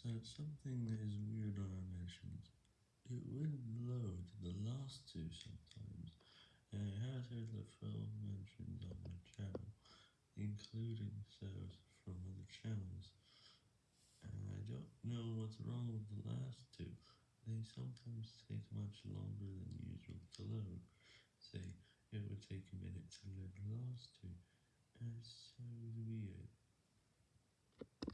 So something that is weird on our mentions. It wouldn't load the last two sometimes, and it has the film mentions on my channel, including shows from other channels. And I don't know what's wrong with the last two. They sometimes take much longer than usual to load. Say, it would take a minute to load the last two, and so.